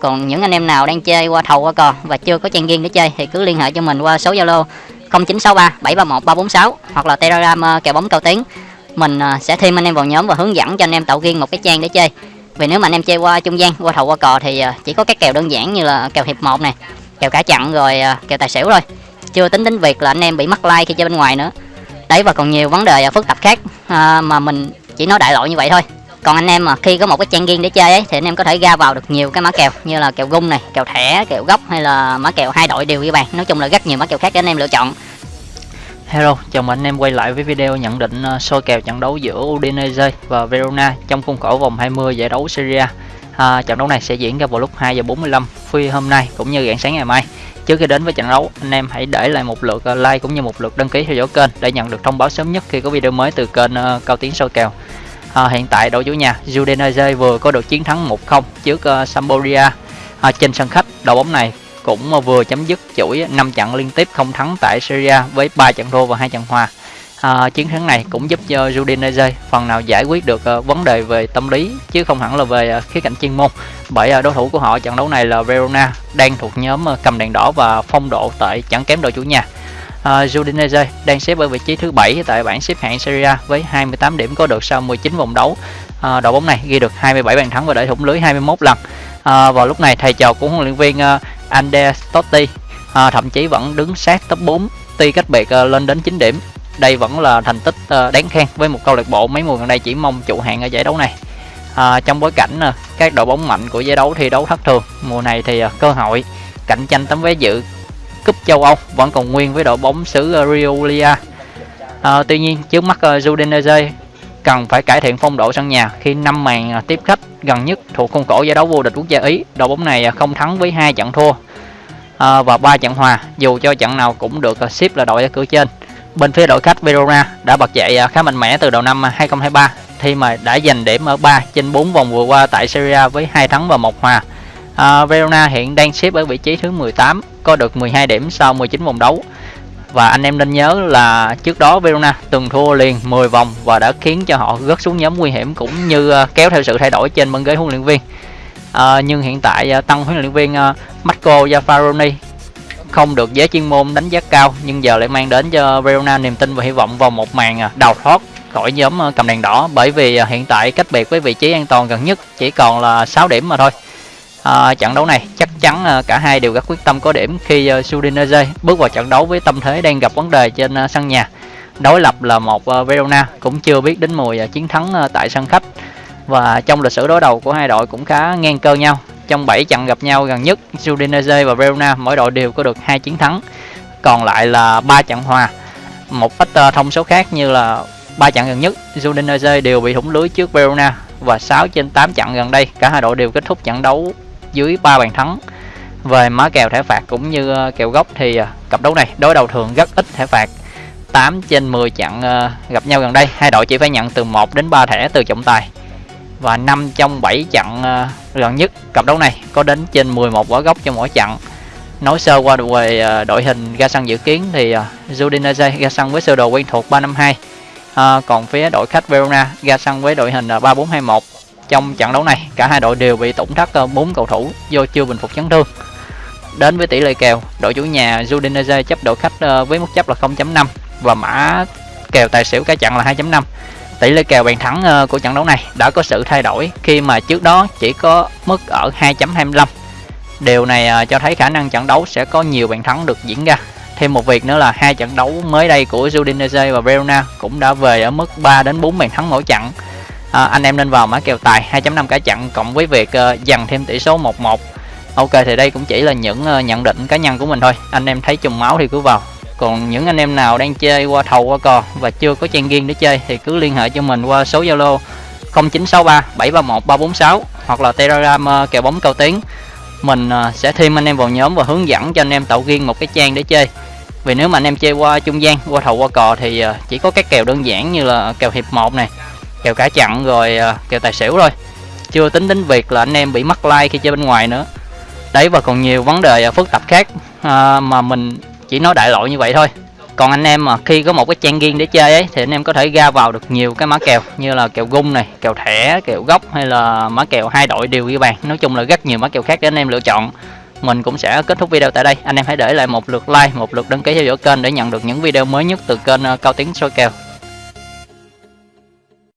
còn những anh em nào đang chơi qua thầu qua cò và chưa có trang riêng để chơi thì cứ liên hệ cho mình qua số zalo 0963 731 346 hoặc là telegram ờ, kèo bóng cao tiến. Mình ờ, sẽ thêm anh em vào nhóm và hướng dẫn cho anh em tạo riêng một cái trang để chơi. Vì nếu mà anh em chơi qua trung gian, qua thầu, qua cò thì ờ, chỉ có các kèo đơn giản như là kèo hiệp một này kèo cả chặn rồi kèo tài xỉu thôi. Chưa tính đến việc là anh em bị mắc like khi chơi bên ngoài nữa. Đấy, và còn nhiều vấn đề phức tạp khác mà mình chỉ nói đại loại như vậy thôi còn anh em mà khi có một cái trang riêng để chơi ấy thì anh em có thể ra vào được nhiều cái mã kèo như là kèo gung này kèo thẻ kèo góc hay là mã kèo hai đội đều ghi bàn nói chung là rất nhiều mã kèo khác để anh em lựa chọn Hello, chào mừng anh em quay lại với video nhận định ờ, soi kèo trận đấu giữa Udinese và Verona trong khuôn khổ vòng 20 giải đấu Serie A. À, trận đấu này sẽ diễn ra vào lúc 2 giờ 45 phi hôm nay cũng như rạng sáng ngày mai. Trước khi đến với trận đấu, anh em hãy để lại một lượt ờ, like cũng như một lượt đăng ký theo dõi kênh để nhận được thông báo sớm nhất khi có video mới từ kênh ờ, Cao Tiến soi kèo. À, hiện tại đội chủ nhà Udinese vừa có được chiến thắng 1-0 trước uh, Sampdoria à, trên sân khách. Đội bóng này cũng vừa chấm dứt chuỗi 5 trận liên tiếp không thắng tại Syria với 3 trận thua và hai trận hòa. À, chiến thắng này cũng giúp cho Udinese phần nào giải quyết được uh, vấn đề về tâm lý chứ không hẳn là về uh, khía cạnh chuyên môn bởi uh, đối thủ của họ trận đấu này là Verona đang thuộc nhóm uh, cầm đèn đỏ và phong độ tại chẳng kém đội chủ nhà. Uh, Udinese đang xếp ở vị trí thứ 7 tại bảng xếp hạng Serie A với 28 điểm có được sau 19 vòng đấu. Uh, đội bóng này ghi được 27 bàn thắng và đẩy thủng lưới 21 lần. Uh, vào lúc này thầy trò của huấn luyện viên uh, Andrea Totti uh, thậm chí vẫn đứng sát top 4 tuy cách biệt uh, lên đến 9 điểm đây vẫn là thành tích uh, đáng khen với một câu lạc bộ mấy mùa gần đây chỉ mong trụ hạng ở giải đấu này à, trong bối cảnh các đội bóng mạnh của giải đấu thi đấu thất thường mùa này thì cơ hội cạnh tranh tấm vé dự châu Âu vẫn còn nguyên với đội bóng xứ ờ, Riolia à, tuy nhiên trước mắt ờ, Udinese cần phải cải thiện phong độ sân nhà khi năm màn tiếp khách gần nhất thuộc khuôn khổ giải đấu vô địch quốc gia Ý. Đội bóng này không thắng với hai trận thua à, và ba trận hòa, dù cho trận nào cũng được xếp là đội ở cửa trên. Bên phía đội khách Verona đã bật dậy khá mạnh mẽ từ đầu năm 2023 khi mà đã giành điểm ở 3 trên 4 vòng vừa qua tại Serie với hai thắng và một hòa. À, Verona hiện đang xếp ở vị trí thứ 18, có được 12 điểm sau 19 vòng đấu. Và anh em nên nhớ là trước đó Verona từng thua liền 10 vòng và đã khiến cho họ rớt xuống nhóm nguy hiểm cũng như à, kéo theo sự thay đổi trên băng ghế huấn luyện viên. À, nhưng hiện tại à, tăng huấn luyện viên à, Marco Zaffaroni không được giới chuyên môn đánh giá cao nhưng giờ lại mang đến cho Verona niềm tin và hy vọng vào một màn đào thoát khỏi nhóm cầm đèn đỏ. Bởi vì hiện tại cách biệt với vị trí an toàn gần nhất chỉ còn là 6 điểm mà thôi à, trận đấu này chắc chắn à, cả hai đều rất quyết tâm có điểm khi à, Udinese bước vào trận đấu với tâm thế đang gặp vấn đề trên à, sân nhà. Đối lập là một à, Verona cũng chưa biết đến mùi à, chiến thắng à, tại sân khách. Và trong lịch sử đối đầu của hai đội cũng khá ngang cơ nhau. Trong 7 trận gặp nhau gần nhất Udinese và Verona mỗi đội đều có được hai chiến thắng. Còn lại là ba trận hòa. Một ít thông số khác như là ba trận gần nhất Udinese đều bị thủng lưới trước Verona. Và 6 trên 8 trận gần đây cả hai đội đều kết thúc trận đấu dưới 3 bàn thắng. Về má kèo thẻ phạt cũng như ờ, kèo gốc thì ờ, cặp đấu này đối đầu thường rất ít thẻ phạt. 8 trên 10 trận ờ, gặp nhau gần đây. Hai đội chỉ phải nhận từ 1 đến 3 thẻ từ trọng tài. Và 5 trong 7 trận gần nhất cặp đấu này có đến trên 11 quả gốc cho mỗi trận nói sơ qua về đội hình ra sân dự kiến thì uh, Udinese ra sân với sơ đồ quen thuộc 352 à, còn phía đội khách Verona ra sân với đội hình 3421 trong trận đấu này, cả hai đội đều bị tổn thất ờ, 4 cầu thủ do chưa bình phục chấn thương. Đến với tỷ lệ kèo, đội chủ nhà Udinese chấp đội khách ờ, với mức chấp là 0.5 và mã kèo tài xỉu cả trận là 2.5. Tỷ lệ kèo bàn thắng ờ, của trận đấu này đã có sự thay đổi khi mà trước đó chỉ có mức ở 2.25. Điều này cho thấy khả năng trận đấu sẽ có nhiều bàn thắng được diễn ra. Thêm một việc nữa là hai trận đấu mới đây của Udinese và Verona cũng đã về ở mức 3 đến 4 bàn thắng mỗi trận à, anh em nên vào mã kèo tài 2.5 cả chặn cộng với việc uh, dằn thêm tỷ số 1-1 ok thì đây cũng chỉ là những uh, nhận định cá nhân của mình thôi. Anh em thấy trùng máu thì cứ vào. Còn những anh em nào đang chơi qua thầu qua cò và chưa có trang riêng để chơi thì cứ liên hệ cho mình qua số zalo 0963 731 346 hoặc là telegram uh, kèo bóng cao tiếng mình uh, sẽ thêm anh em vào nhóm và hướng dẫn cho anh em tạo riêng một cái trang để chơi. Vì nếu mà anh em chơi qua trung gian qua thầu qua cò thì uh, chỉ có các kèo đơn giản như là kèo hiệp 1 này kèo cả chặn rồi ờ, kèo tài xỉu rồi chưa tính đến việc là anh em bị mắc like khi chơi bên ngoài nữa. Đấy và còn nhiều vấn đề ờ, phức tạp khác à, mà mình chỉ nói đại loại như vậy thôi. Còn anh em mà khi có một cái trang riêng để chơi ấy thì anh em có thể ra vào được nhiều cái mã kèo như là kèo gung này kèo thẻ kèo gốc hay là mã kèo hai đội đều ghi bàn. Nói chung là rất nhiều mã kèo khác để anh em lựa chọn. Mình cũng sẽ kết thúc video tại đây. Anh em hãy để lại một lượt like một lượt đăng ký theo dõi kênh để nhận được những video mới nhất từ kênh cao tiếng soi kèo.